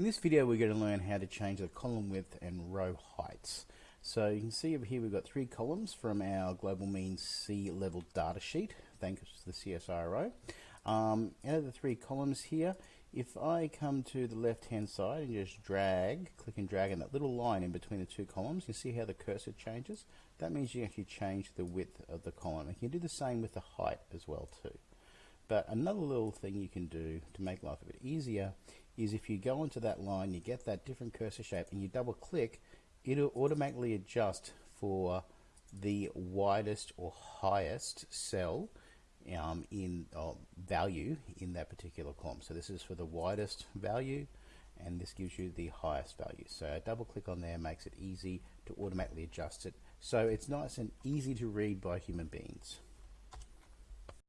In this video we're going to learn how to change the column width and row heights. So you can see over here we've got three columns from our global mean sea level data sheet thanks to the CSIRO. Um, out of the three columns here if I come to the left hand side and just drag, click and drag on that little line in between the two columns, you see how the cursor changes? That means you actually change the width of the column. You can do the same with the height as well too. But another little thing you can do to make life a bit easier is if you go into that line, you get that different cursor shape and you double click, it'll automatically adjust for the widest or highest cell um, in uh, value in that particular column. So this is for the widest value and this gives you the highest value. So a double click on there makes it easy to automatically adjust it. So it's nice and easy to read by human beings.